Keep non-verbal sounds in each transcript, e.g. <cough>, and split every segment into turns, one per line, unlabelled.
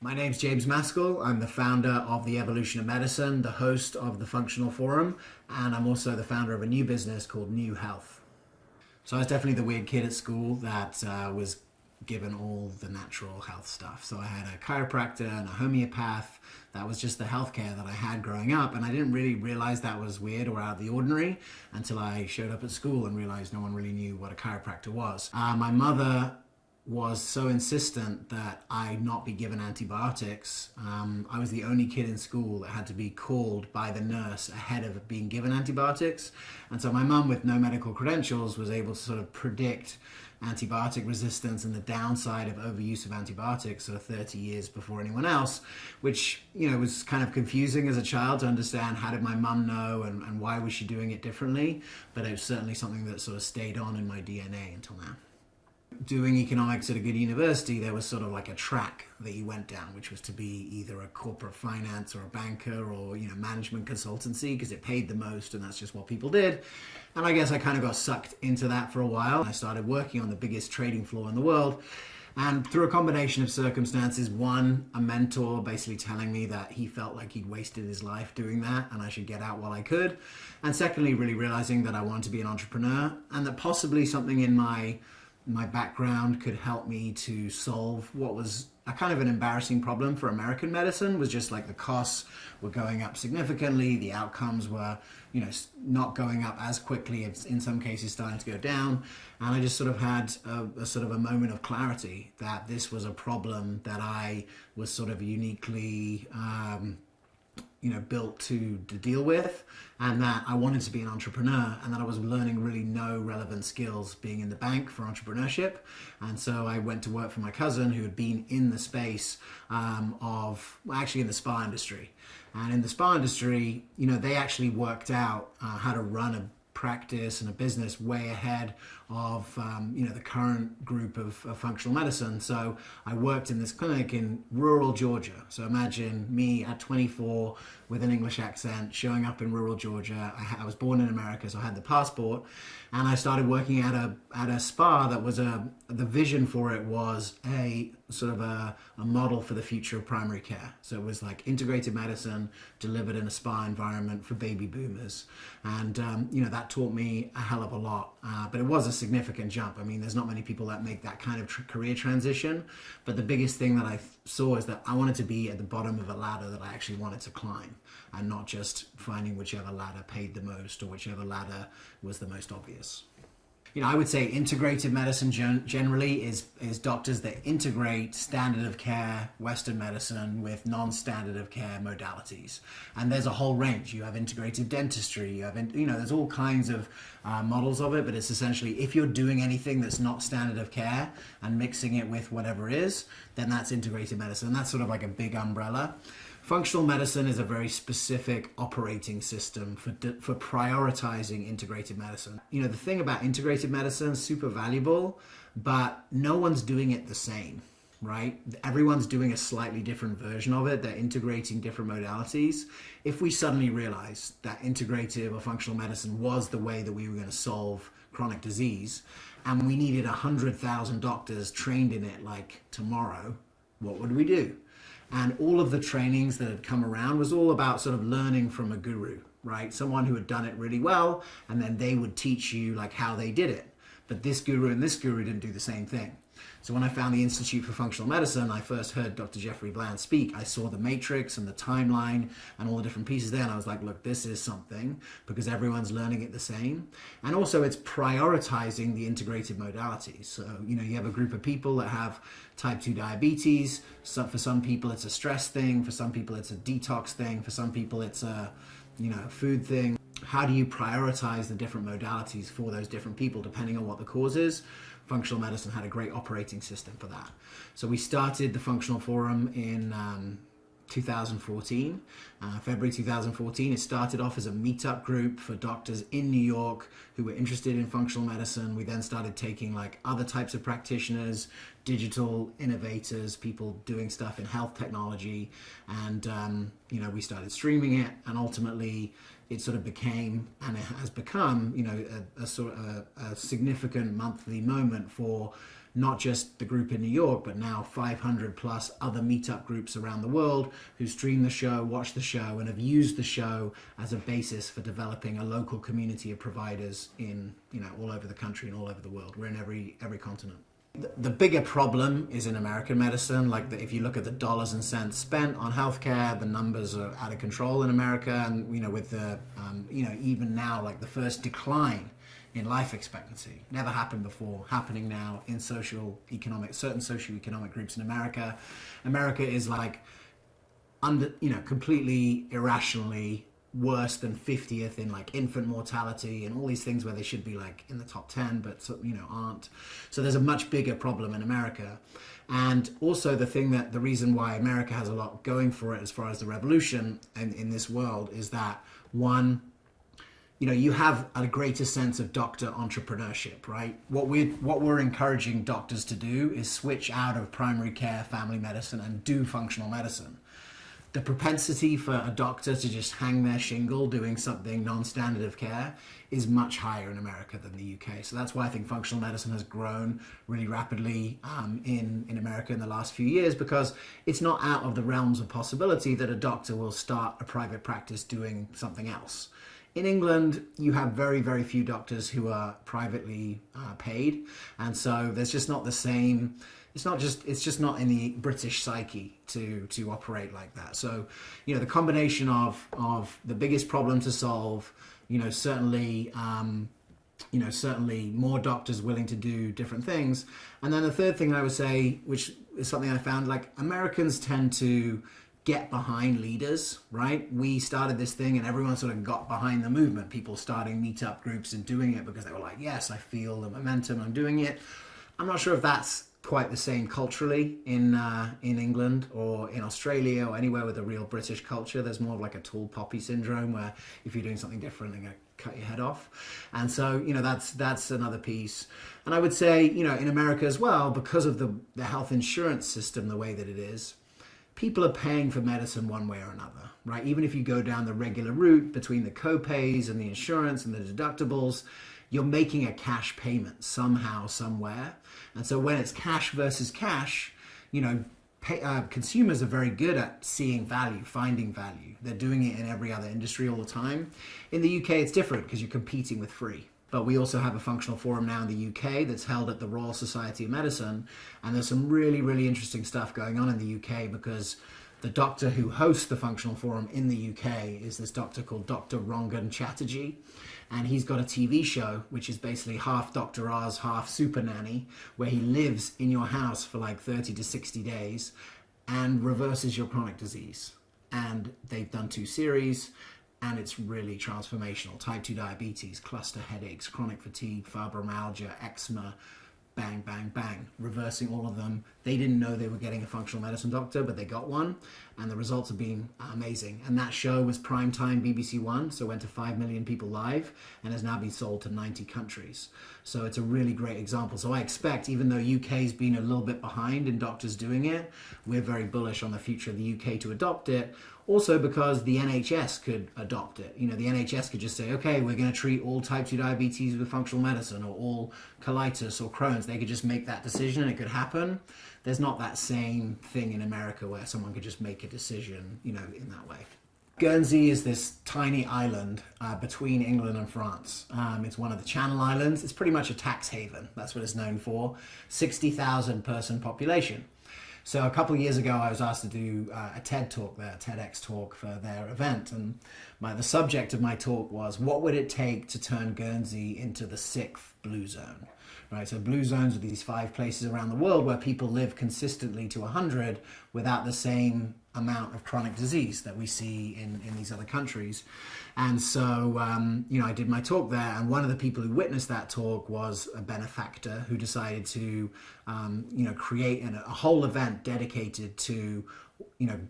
My name's James Maskell. I'm the founder of The Evolution of Medicine, the host of the Functional Forum, and I'm also the founder of a new business called Knew Health. So I was definitely the weird kid at school that uh, was given all the natural health stuff. So I had a chiropractor and a homeopath. That was just the healthcare that I had growing up. And I didn't really realize that was weird or out of the ordinary until I showed up at school and realized no one really knew what a chiropractor was. Uh, my mother was so insistent that I not be given antibiotics. Um, I was the only kid in school that had to be called by the nurse ahead of being given antibiotics. And so my mum, with no medical credentials, was able to sort of predict antibiotic resistance and the downside of overuse of antibiotics sort of 30 years before anyone else, which, you know, was kind of confusing as a child to understand how did my mum know and, and why was she doing it differently. But it was certainly something that sort of stayed on in my DNA until now doing economics at a good university, there was sort of like a track that you went down, which was to be either a corporate finance or a banker or, you know, management consultancy because it paid the most and that's just what people did. And I guess I kind of got sucked into that for a while. I started working on the biggest trading floor in the world. And through a combination of circumstances, one, a mentor basically telling me that he felt like he'd wasted his life doing that and I should get out while I could. And secondly, really realizing that I wanted to be an entrepreneur and that possibly something in my my background could help me to solve what was a kind of an embarrassing problem for American medicine was just like the costs were going up significantly, the outcomes were, you know, not going up as quickly, it's in some cases starting to go down. And I just sort of had a, a sort of a moment of clarity that this was a problem that I was sort of uniquely um, you know, built to, to deal with and that I wanted to be an entrepreneur and that I was learning really no relevant skills being in the bank for entrepreneurship. And so I went to work for my cousin who had been in the space um, of, well, actually in the spa industry. And in the spa industry, you know, they actually worked out uh, how to run a practice and a business way ahead of um, you know the current group of, of, functional medicine. So I worked in this clinic in rural Georgia. So imagine me at 24 with an English accent showing up in rural Georgia. I, I, was born in America, so I had the passport, and I started working at a at a spa that was a the vision for it was a sort of a, a model for the future of primary care. So it was like integrated medicine delivered in a spa environment for baby boomers, and um, you know that taught me a hell of a lot. Uh, but it was a significant jump. I mean, there's not many people that make that kind of tr career transition. But the biggest thing that I saw is that I wanted to be at the bottom of a ladder that I actually wanted to climb and not just finding whichever ladder paid the most or whichever ladder was the most obvious you know, I would say integrated medicine gen generally is, is doctors that integrate standard of care Western medicine with non-standard of care modalities. And there's a whole range. You have integrative dentistry, you have, in, you know, there's all kinds of uh, models of it, but it's essentially if you're doing anything that's not standard of care and mixing it with whatever is, then that's integrated medicine. That's sort of like a big umbrella. Functional medicine is a very specific operating system for, for prioritizing integrated medicine. You know, the thing about integrated medicine is super valuable, but no one's doing it the same, right? Everyone's doing a slightly different version of it. They're integrating different modalities. If we suddenly realize that integrative or functional medicine was the way that we were going to solve chronic disease, and we needed 100,000 doctors trained in it like tomorrow, what would we do? And all of the trainings that had come around was all about sort of learning from a guru, right? Someone who had done it really well, and then they would teach you like how they did it. But this guru and this guru didn't do the same thing. So when I found the Institute for Functional Medicine, I first heard Dr. Jeffrey Bland speak. I saw the matrix and the timeline and all the different pieces there. And I was like, look, this is something because everyone's learning it the same. And also it's prioritizing the integrated modalities. So, you know, you have a group of people that have type 2 diabetes. So for some people, it's a stress thing. For some people, it's a detox thing. For some people, it's a, you know, food thing how do you prioritize the different modalities for those different people depending on what the cause is functional medicine had a great operating system for that. So we started the Functional Forum in um, 2014, uh, February 2014. It started off as a meetup group for doctors in New York who were interested in functional medicine. We then started taking like other types of practitioners, digital innovators, people doing stuff in health technology. And, um, you know, we started streaming it and ultimately it sort of became and it has become, you know, a, sort of a, a significant monthly moment for not just the group in New York, but now 500 plus other meetup groups around the world who stream the show, watch the show, and have used the show as a basis for developing a local community of providers in, you know, all over the country and all over the world. We're in every every continent. The, bigger problem is in American medicine. Like the, if you look at the dollars and cents spent on healthcare, the numbers are out of control in America, and you know, with the, um, you know, even now, like the first decline in life expectancy. Never happened before, happening now in social economic, certain socio-economic groups in America. America is like under, you know, completely irrationally worse than 50th in like infant mortality and all these things where they should be like in the top 10 but you know aren't. So there's a much bigger problem in america. And also the thing that the reason why america has a lot going for it as far as the revolution in, in this world is that one you know you have a greater sense of doctor entrepreneurship right? What we what we're encouraging doctors to do is switch out of primary care family medicine and do functional medicine the propensity for a doctor to just hang their shingle doing something non-standard of care is much higher in America than the UK. So that's why I think functional medicine has grown really rapidly um, in, in America in the last few years because it's not out of the realms of possibility that a doctor will start a private practice doing something else. In England, you have very, very few doctors who are privately uh, paid. And so there's just not the same, it's not just, it's just not in the British psyche to, to operate like that. So, you know, the combination of, of the biggest problem to solve, you know, certainly, um, you know, certainly more doctors willing to do different things. And then the third thing I would say, which is something I found, like Americans tend to get behind leaders, right? We started this thing and everyone sort of got behind the movement. People starting meetup groups and doing it because they were like, yes, I feel the momentum, I'm doing it. I'm not sure if that's quite the same culturally in uh, in England or in Australia or anywhere with a real British culture. There's more of like a tall poppy syndrome where if you're doing something different, they're going to cut your head off. And so, you know, that's that's another piece. And I would say, you know, in America as well, because of the, the health insurance system the way that it is, people are paying for medicine one way or another, right? Even if you go down the regular route between the copays and the insurance and the deductibles, you're making a cash payment somehow, somewhere. And so when it's cash versus cash, you know, pay, uh, consumers are very good at seeing value, finding value. They're doing it in every other industry all the time. In the UK, it's different because you're competing with free. But we also have a functional forum now in the UK that's held at the Royal Society of Medicine. And there's some really, really interesting stuff going on in the UK because the doctor who hosts the functional forum in the UK is this doctor called Dr. Rangan Chatterjee. And he's got a TV show, which is basically half Dr. Oz, half Super Nanny, where he lives in your house for like 30 to 60 days and reverses your chronic disease. And they've done two series and it's really transformational. Type 2 diabetes, cluster headaches, chronic fatigue, fibromyalgia, eczema, bang, bang, bang, reversing all of them. They didn't know they were getting a functional medicine doctor, but they got one, and the results have been amazing. And that show was prime time BBC One, so went to 5 million people live, and has now been sold to 90 countries. So it's a really great example. So I expect, even though UK's been a little bit behind in doctors doing it, we're very bullish on the future of the UK to adopt it, also because the NHS could adopt it. You know, the NHS could just say, okay, we're going to treat all type 2 diabetes with functional medicine or all colitis or Crohn's. They could just make that decision and it could happen. There's not that same thing in America where someone could just make a decision, you know, in that way. Guernsey is this tiny island uh, between England and France. Um, it's one of the Channel Islands. It's pretty much a tax haven. That's what it's known for. 60,000 person population. So a couple of years ago, I was asked to do uh, a TED talk a TEDx talk for their event, and my, the subject of my talk was what would it take to turn Guernsey into the sixth blue zone? Right, so blue zones are these five places around the world where people live consistently to 100 without the same amount of chronic disease that we see in, in these other countries. And so, um, you know, I did my talk there, and one of the people who witnessed that talk was a benefactor who decided to, um, you know, create an, a whole event dedicated to, you know,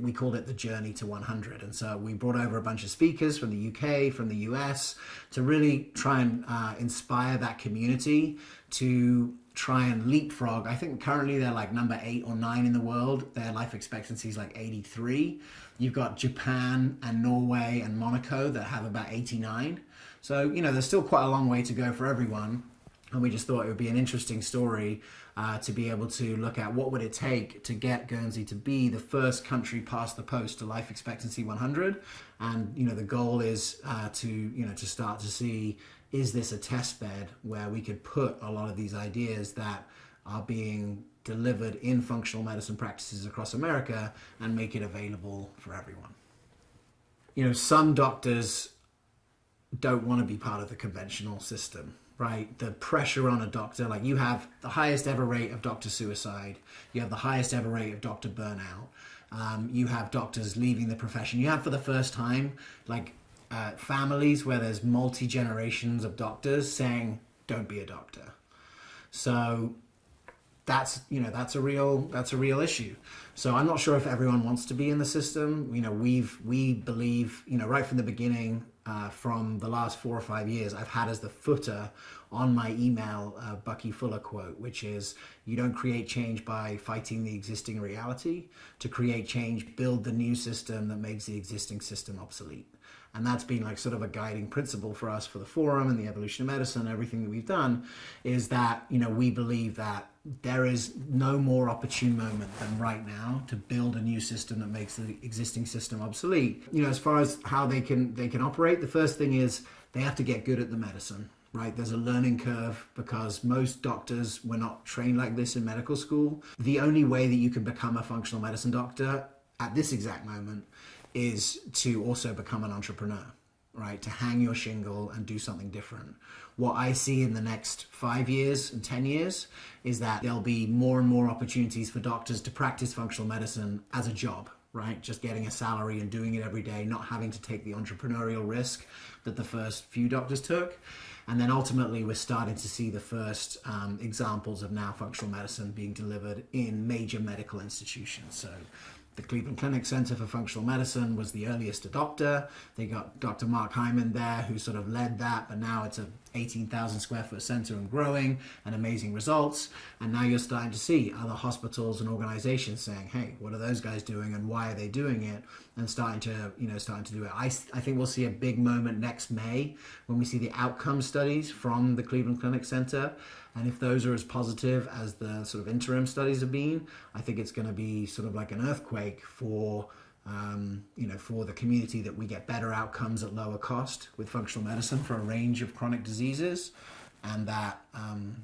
we called it the journey to 100 and so we brought over a bunch of speakers from the uk from the us to really try and uh, inspire that community to try and leapfrog. I think currently they're like number eight or nine in the world. Their life expectancy is like 83. You've got Japan and Norway and Monaco that have about 89. So, you know, there's still quite a long way to go for everyone. and we just thought it would be an interesting story uh, to be able to look at what would it take to get Guernsey to be the first country past the post to life expectancy 100, and you know the goal is uh, to you know to start to see is this a test bed where we could put a lot of these ideas that are being delivered in functional medicine practices across America and make it available for everyone. You know, some doctors don't want to be part of the conventional system right? The pressure on a doctor, like you have the highest ever rate of doctor suicide, you have the highest ever rate of doctor burnout, um, you have doctors leaving the profession. You have for the first time, like uh, families where there's multi generations of doctors saying, "Don't be a doctor." So that's you know that's a real that's a real issue. So I'm not sure if everyone wants to be in the system. You know, we've we believe you know right from the beginning uh, from the last four or five years, I've had as the footer on my email uh, Bucky Fuller quote, which is you don't create change by fighting the existing reality. To create change, build the new system that makes the existing system obsolete. And that's been like sort of a guiding principle for us for the forum and the evolution of medicine, everything that we've done is that, you know, we believe that there is no more opportune moment than right now to build a new system that makes the existing system obsolete. You know, as far as how they can they can operate, the first thing is they have to get good at the medicine right? There's a learning curve because most doctors were not trained like this in medical school. The only way that you can become a functional medicine doctor at this exact moment is to also become an entrepreneur, right? To hang your shingle and do something different. What I see in the next five years and 10 years is that there'll be more and more opportunities for doctors to practice functional medicine as a job, right? Just getting a salary and doing it every day, not having to take the entrepreneurial risk that the first few doctors took. And then ultimately, we're starting to see the first um, examples of now functional medicine being delivered in major medical institutions. So the Cleveland Clinic Center for Functional Medicine was the earliest adopter. They got Dr. Mark Hyman there, who sort of led that, but now it's a 18,000 square foot center and growing and amazing results. And now you're starting to see other hospitals and organizations saying, hey, what are those guys doing and why are they doing it? And starting to, you know, starting to do it. I, I think we'll see a big moment next May when we see the outcome studies from the Cleveland Clinic Center. And if those are as positive as the sort of interim studies have been, I think it's going to be sort of like an earthquake for um, you know, for the community that we get better outcomes at lower cost with functional medicine for a range of chronic diseases, and that um,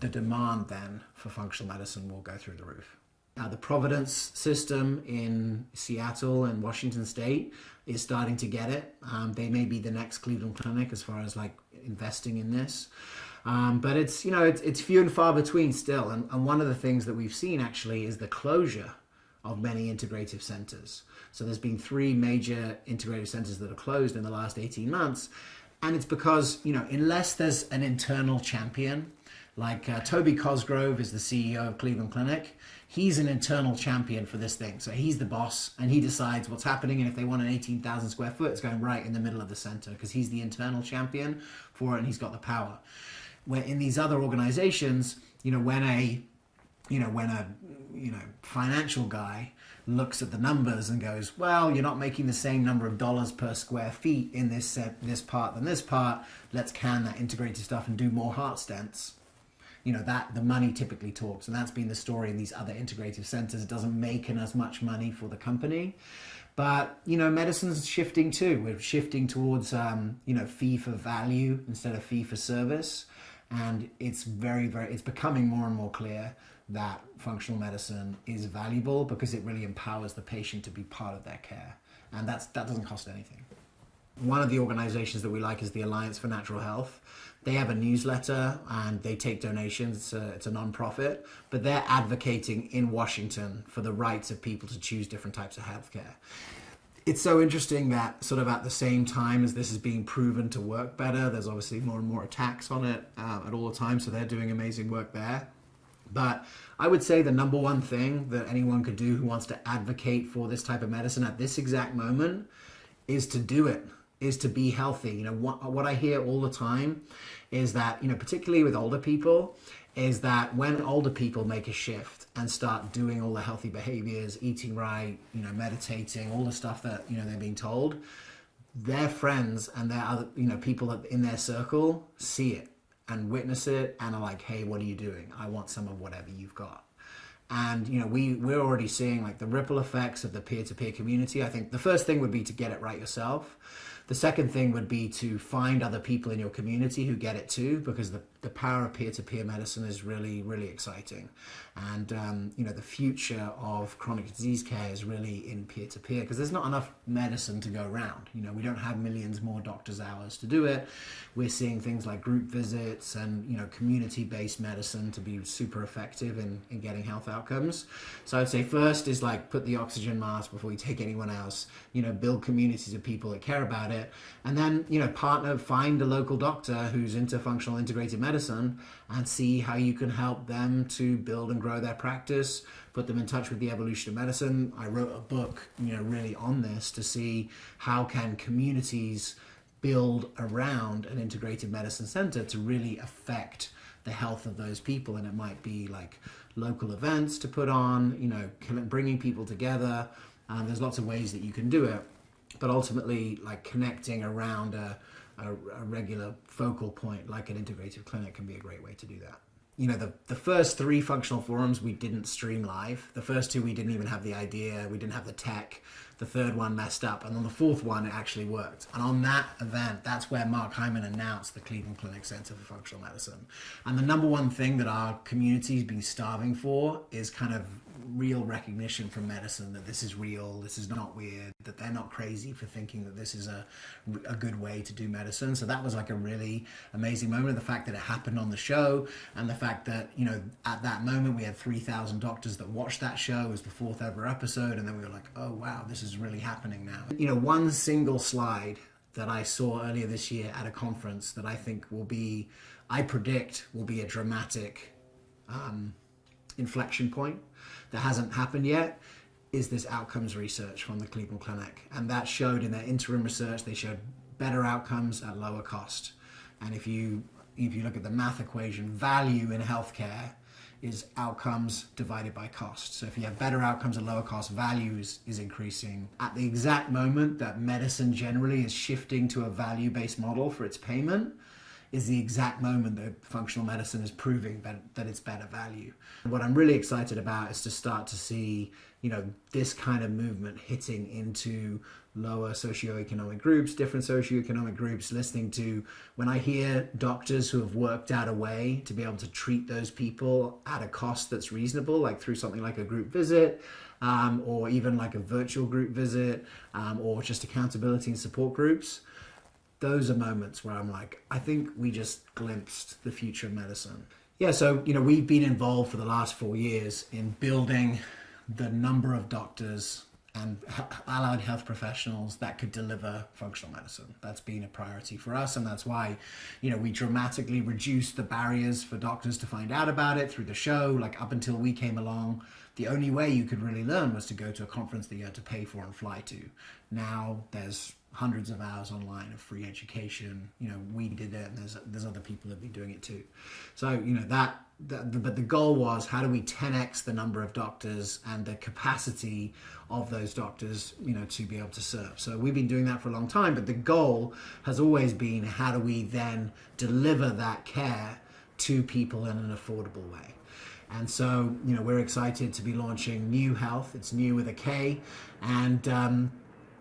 the demand then for functional medicine will go through the roof. Now, the Providence system in Seattle and Washington State is starting to get it. Um, they may be the next Cleveland Clinic as far as like investing in this. Um, but it's, you know, it's, it's few and far between still. And, and one of the things that we've seen actually is the closure of many integrative centers. So there's been three major integrative centers that are closed in the last 18 months. And it's because, you know, unless there's an internal champion, like uh, Toby Cosgrove is the CEO of Cleveland Clinic, he's an internal champion for this thing. So he's the boss and he decides what's happening. And if they want an 18,000 square foot, it's going right in the middle of the center because he's the internal champion for it and he's got the power. Where in these other organizations, you know, when a you know, when a you know financial guy looks at the numbers and goes, well, you're not making the same number of dollars per square feet in this set, this part than this part. Let's can that integrated stuff and do more heart stents. You know that the money typically talks, and that's been the story in these other integrative centers. It doesn't make as much money for the company, but you know medicine's shifting too. We're shifting towards um, you know fee for value instead of fee for service, and it's very very it's becoming more and more clear that functional medicine is valuable because it really empowers the patient to be part of their care. And that's, that doesn't cost anything. One of the organizations that we like is the Alliance for Natural Health. They have a newsletter and they take donations. It's a, it's a non-profit, but they're advocating in Washington for the rights of people to choose different types of healthcare. It's so interesting that sort of at the same time as this is being proven to work better, there's obviously more and more attacks on it uh, at all the time. So they're doing amazing work there. But I would say the number one thing that anyone could do who wants to advocate for this type of medicine at this exact moment is to do it, is to be healthy. You know, what, what I hear all the time is that, you know, particularly with older people, is that when older people make a shift and start doing all the healthy behaviors, eating right, you know, meditating, all the stuff that, you know, they're being told, their friends and their other, you know, people in their circle see it and witness it and are like, hey, what are you doing? I want some of whatever you've got. And you know, we we're already seeing like the ripple effects of the peer-to-peer community. I think the first thing would be to get it right yourself. The second thing would be to find other people in your community who get it too, because the, the power of peer-to-peer medicine is really, really exciting. And, um, you know, the future of chronic disease care is really in peer-to-peer because there's not enough medicine to go around. You know, we don't have millions more doctors' hours to do it. We're seeing things like group visits and, you know, community-based medicine to be super effective in, in getting health outcomes. So I'd say first is like put the oxygen mask before you take anyone else, you know, build communities of people that care about it it and then you know partner find a local doctor who's into functional integrated medicine and see how you can help them to build and grow their practice put them in touch with the evolution of medicine. I wrote a book you know really on this to see how can communities build around an integrated medicine center to really affect the health of those people. And it might be like local events to put on you know bringing people together. Um, there's lots of ways that you can do it. But ultimately like connecting around a, a, a, regular focal point like an integrative clinic can be a great way to do that. You know the, the first three functional forums we didn't stream live. The first two we didn't even have the idea we didn't have the tech. The third one messed up and on the fourth one it actually worked. And on that event that's where mark hyman announced the cleveland clinic center for functional medicine. And the number one thing that our community's been starving for is kind of real recognition from medicine that this is real, this is not weird, that they're not crazy for thinking that this is a, a good way to do medicine. So that was like a really amazing moment. The fact that it happened on the show and the fact that, you know, at that moment we had 3,000 doctors that watched that show. Was the fourth ever episode. And then we were like, oh, wow, this is really happening now. You know, one single slide that I saw earlier this year at a conference that I think will be, I predict will be a dramatic um, inflection point that hasn't happened yet is this outcomes research from the Cleveland Clinic. And that showed in their interim research, they showed better outcomes at lower cost. And if you if you look at the math equation, value in healthcare is outcomes divided by cost. So if you have better outcomes at lower cost, value is, is increasing. At the exact moment that medicine generally is shifting to a value-based model for its payment, is the exact moment that functional medicine is proving that, that it's better value. What I'm really excited about is to start to see, you know, this kind of movement hitting into lower socioeconomic groups, different socioeconomic groups, listening to when I hear doctors who have worked out a way to be able to treat those people at a cost that's reasonable, like through something like a group visit, um, or even like a virtual group visit, um, or just accountability and support groups those are moments where I'm like, I think we just glimpsed the future of medicine. Yeah, so, you know, we've been involved for the last four years in building the number of doctors and <laughs> allied health professionals that could deliver functional medicine. That's been a priority for us, and that's why, you know, we dramatically reduced the barriers for doctors to find out about it through the show. Like up until we came along, the only way you could really learn was to go to a conference that you had to pay for and fly to. Now there's hundreds of hours online of free education. You know, we did it, and there's there's other people that have been doing it too. So you know that, that the, but the goal was how do we 10x the number of doctors and the capacity of those doctors, you know, to be able to serve. So we've been doing that for a long time, but the goal has always been how do we then deliver that care to people in an affordable way. And so, you know, we're excited to be launching Knew Health. It's new with a K, and um,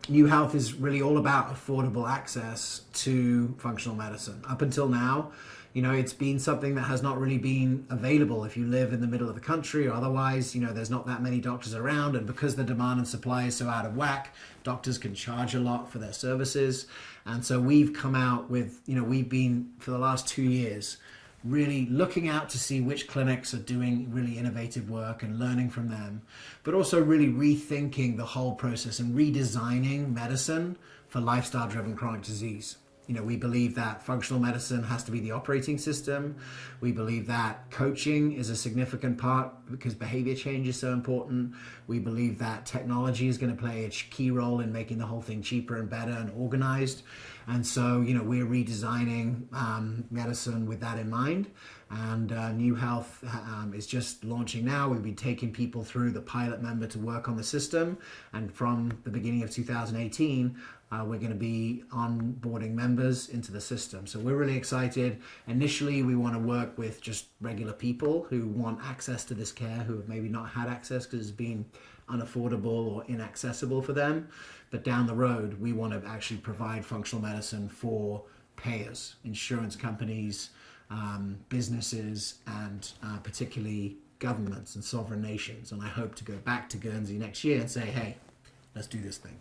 Knew Health is really all about affordable access to functional medicine. Up until now, you know, it's been something that has not really been available if you live in the middle of the country or otherwise, you know, there's not that many doctors around. And because the demand and supply is so out of whack, doctors can charge a lot for their services. And so we've come out with, you know, we've been for the last two years really looking out to see which clinics are doing really innovative work and learning from them, but also really rethinking the whole process and redesigning medicine for lifestyle driven chronic disease. You know, we believe that functional medicine has to be the operating system. We believe that coaching is a significant part because behavior change is so important. We believe that technology is going to play a key role in making the whole thing cheaper and better and organized. And so, you know, we're redesigning um, medicine with that in mind. And uh, Knew Health um, is just launching now. We've been taking people through the pilot member to work on the system. And from the beginning of 2018, uh, we're going to be onboarding members into the system. So we're really excited. Initially, we want to work with just regular people who want access to this care, who have maybe not had access because it's been unaffordable or inaccessible for them. But down the road, we want to actually provide functional medicine for payers, insurance companies, um, businesses, and uh, particularly governments and sovereign nations. And I hope to go back to Guernsey next year and say, hey, let's do this thing.